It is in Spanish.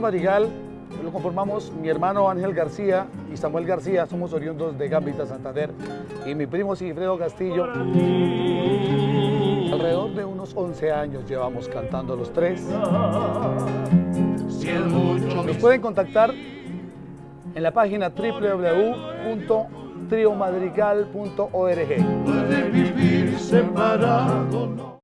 Madrigal lo conformamos mi hermano Ángel García y Samuel García, somos oriundos de Gambita, Santander, y mi primo Sigfredo Castillo. Alrededor de unos 11 años llevamos cantando los tres. Nos pueden contactar en la página www.triomadrigal.org. Puede vivir separado,